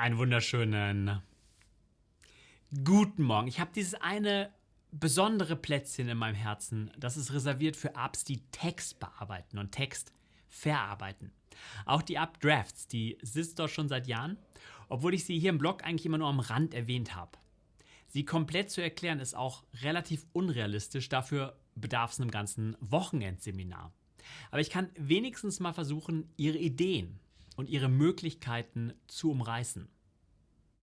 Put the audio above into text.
Einen wunderschönen guten Morgen. Ich habe dieses eine besondere Plätzchen in meinem Herzen. Das ist reserviert für Apps, die Text bearbeiten und Text verarbeiten. Auch die Updrafts, die sitzt dort schon seit Jahren, obwohl ich sie hier im Blog eigentlich immer nur am Rand erwähnt habe. Sie komplett zu erklären ist auch relativ unrealistisch, dafür bedarf es einem ganzen Wochenendseminar. Aber ich kann wenigstens mal versuchen, Ihre Ideen und Ihre Möglichkeiten zu umreißen.